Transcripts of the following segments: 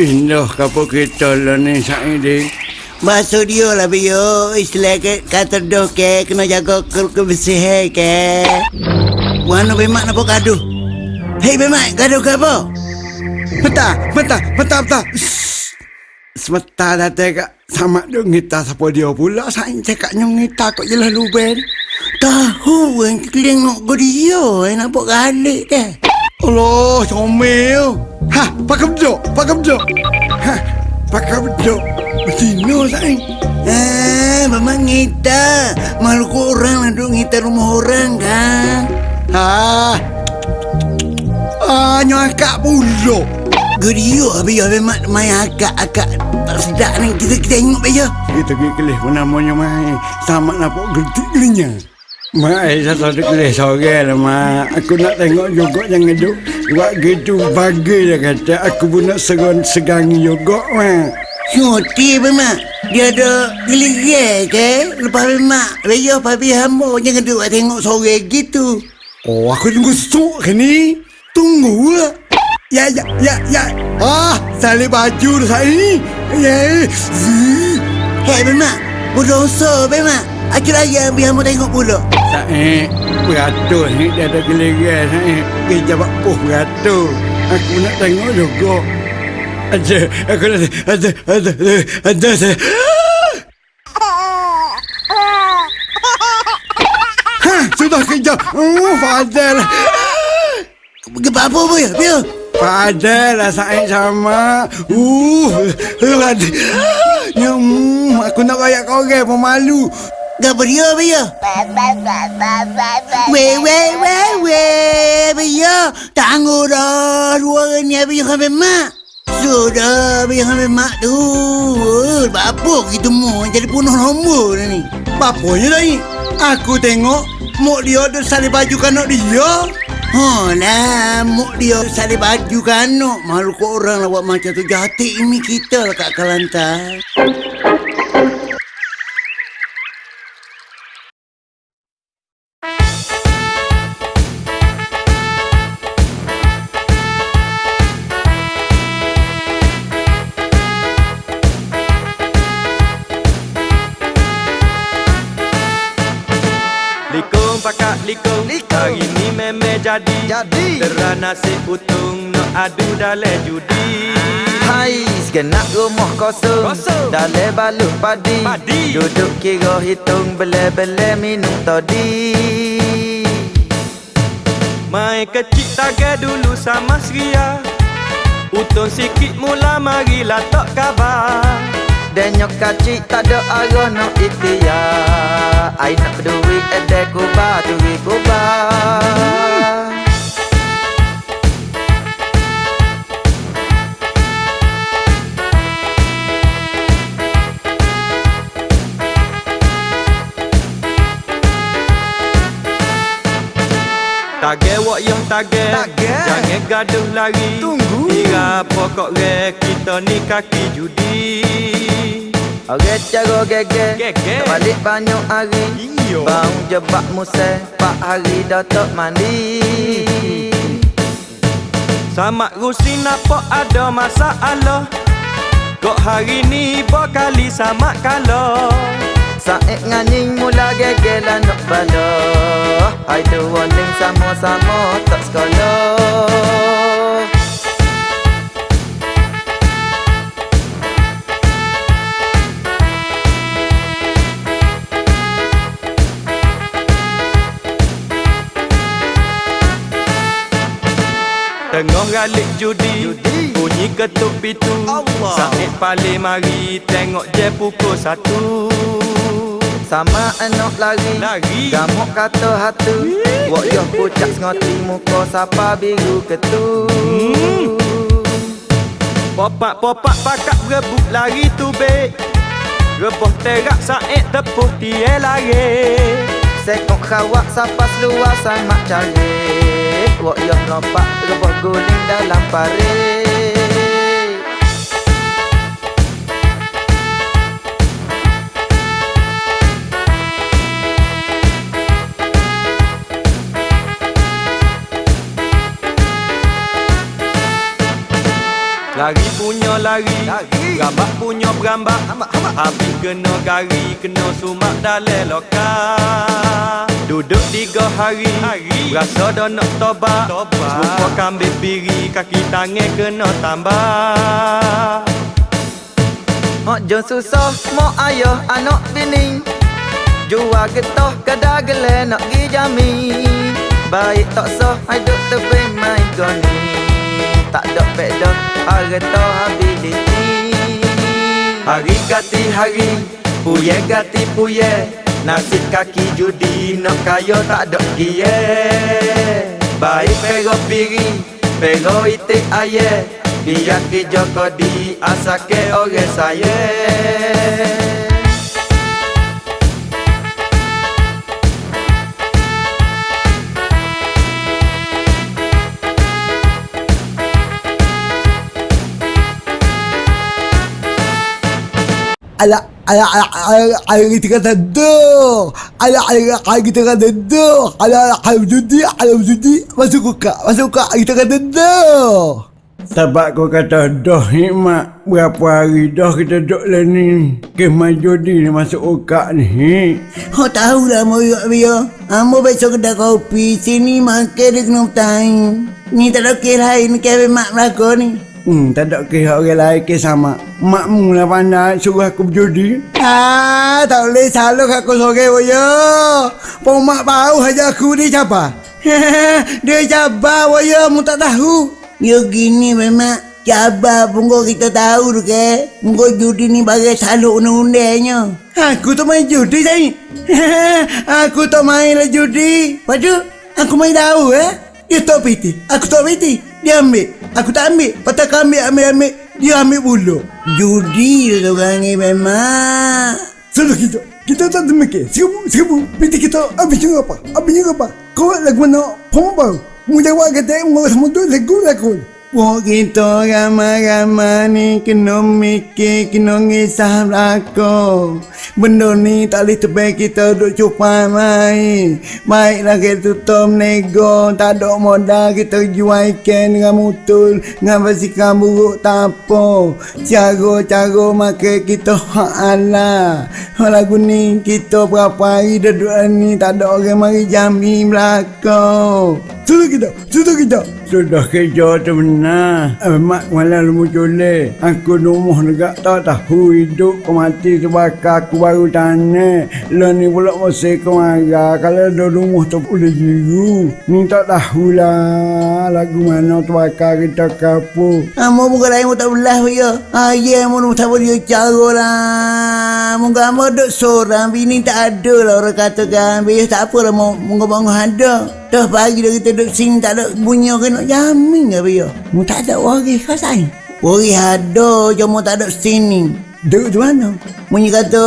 Indah kapal kita lah ni Saidi. Masuk dia lah bio. Istilah ke, kata doh ke. Kena jaga ke kebersihan ke. Mana bemak nak gaduh? Hei bemak, gaduh ke apa? Bentar, bentar, bentar, bentar. Sebentar dah tengok sama dia ngita siapa dia pula. Saya cakapnya ngita kok jelas luben. Tahu yang kelengok ke dia. Eh, nak buat galik ke? Allah, comel. Ha, pakai bedok, pakai bedok. Ha, pakai bedok. Betina saya. Eh, memang ngita. Malu orang lah duk ngita rumah orang kan? Ha. Ah, nyakak pula. Gerio habis ya memang main akak-akak tak sedap ni kita kita tengok beja. Kita pergi kelih pun namanya mai. Sama nampak gertik gelinya. Mai satu ada kelih sore lah mak. Aku nak tengok juga jangan duk. Buat gitu bagi dia kata. Aku pun nak segan segang juga mak. Nyoti memang. Dia ada gelir ke? Lepas memang beja papi hamba jangan duk tengok sore gitu. Oh aku tunggu sok ke ni. Tunggu lah. Ya, ya, ya, ya. Ah, salib baju dah saya ni. Ya. Zzz. Hei memang. Berdosa memang. Akhir raya biar hamba tengok pula. Saya beratur ni dia ada giliran saya. Pergi jawab puh beratur. Aku nak tengok juga. Ada, aku nak ada, ada, ada, ada, ada. Ha, sudah kejap. Oh, Fadel. Apa apa ya? Biar. Fadel lah saya sama. Uh, ada. Ya, mm, aku nak rayak kau orang pun malu. Gapa dia biar? Weh, weh, weh, weh, biar. Tangguh dah. Dua ni biar sampai mak. Sudah biar sampai mak tu. Eh, Apa gitu mu? Jadi punuh nombor ni. Bapaknya dah ni. Aku tengok Mok dia ada salib baju kanak dia. Oh lah, muk dia salib baju kan no. Malu kau orang lah buat macam tu. Jati ini kita lah kat Kelantan. Jadi. Jadi. Terah nasi utung Nak adu dalam judi. Hai, segenap rumah kosong. Kosong. Dalam balut padi. Padi. Duduk kira hitung Bele-bele minum tadi Mai kecil taga dulu sama Sria Utung sikit mula marilah tok kabar. Denyok kacik tak ada arah nak ikhtiar. Ai nak berduit ada kubah Turi kubah Tage wak yang tage Tage. Jangan gaduh lari. Tunggu. Kira pokok re Kita ni kaki judi. Orang cara gege. Gege. Balik banyak hari. Iyo. Bang jebak museh Pak hari dah tak mandi. Sama rusi nampak ada masalah. Kok hari ni berkali sama kalau Saik nganying mula gege lah nak tu warning sama-sama tak sekolah Tengah galik judi, Judi. Bunyi ketuk pintu Allah. Said paling mari Tengok je pukul satu Sama anak lari. Lari. Gamuk kata hatu. Wak yoh pucak ngoti muka Sapa biru ketu. Hmm. Popak-popak pakak berebut lari tu be Reboh terak Said tepuh dia lari. Sekok khawak sapa seluar sama cari. Wak yoh lompat Reboh guling dalam parit Lari punya lari, Berambak punya berambak Habis kena gari Kena sumak dalam lokal Duduk tiga hari, Rasa dah nak tobat. Serupa kambing piri Kaki tangan kena tambah. Hak jon susah mak ayah anak bini. Jual getah kada gele nak gi jami. Baik tak sah hidup tepi main goni. Tak ada peda harta ability Hari ganti puye ganti puye. Nasib kaki judi, nak kaya tak ada kie Baik pero piri, pero itik aye. Biar kerja kodi, asake orang saya Ala ala ala ala ala kita kata do. Ala ala ala kita kata do. Ala ala ala judi ala judi masuk kuka masuk kuka kita kata do. Sebab kau kata dah hikmat Berapa hari dah kita duduk lah ni Kemah jodi ni masuk ukak ni Kau tahu lah moyok dia. Amo besok kedai kopi sini makan dia kena bertahan. Ni tak ada kira lain kira mak belakang ni. Hmm, tak ada kira orang lain ke sama Makmu lah pandai suruh aku berjudi Ah, tak boleh salah aku sore boyo. Pomak bau aja aku ni siapa? dia cabar boyo, mu tak tahu. Ya gini memang cabar punggo kita tahu tu ke. Punggo judi ni bagai saluk undang-undangnya. Aku tu main judi saya. aku tak main lah judi. Padu, aku main tahu eh. Dia tak piti. Aku tak piti. Dia ambil. Aku tak ambil. Patah kau ambil, ambil, ambil. Dia ambil bulu. Judi tu orang ni memang. Sudah kita Kita tak demik Seribu Seribu Binti kita Habis juga apa Habis juga apa Kau lagu mana Pemuk bau Mu jawab kata sama tu Lagu lagu Wah kita ramai-ramai ni kena mikir, kena ngisah belakang. Benda ni tak boleh terbaik kita duduk cupai main. Baiklah kita tutup nego, tak ada modal kita jual ikan dengan mutul. Dengan basikal buruk tak apa. Cara-cara makan kita hak Allah. Lagu ni kita berapa hari duduk ni tak ada orang mari jami belakang. Sudah kita Sudah kita. Sudah kerja tu benar Mak malam lu cule Aku rumah negak tak tahu hidup kau mati terbakar aku baru tanya. Lah ni pula kau marah. Kalau ada rumah tu boleh jiru. Ni tak tahulah Lagu mana terbakar kita kapur Amo muka lain mu tak belah ya. Ah ya mu tak boleh cara lah. Muka amo duk seorang bini tak ada lah orang kata kan. Biar tak apa lah muka bangun ada. Dah pagi dah kita duduk sini tak ada bunyi nak jamin ke biar. Mu tak ada wari kau sayang. Wari ada cuma tak ada sini. Duduk di mana? Bunyi kata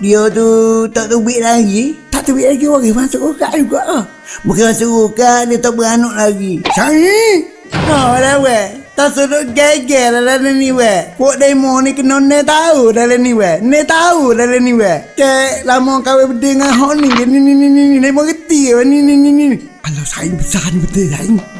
dia tu tak duit lagi. Tak duit lagi wari masuk ukak juga lah. Bukan masuk ukak dia tak beranak lagi. Sayang! Oh, dah weh. Tak suruh geger dalam ni weh. Pok demo ni kena ne tahu dalam ni weh. Ne tahu dalam ni weh. Kek lama kawin berdua dengan hok ni. Ni ni ni ni ni. Ni mengerti. Ni ni ni ni. Alah sayang besar ni betul sayang.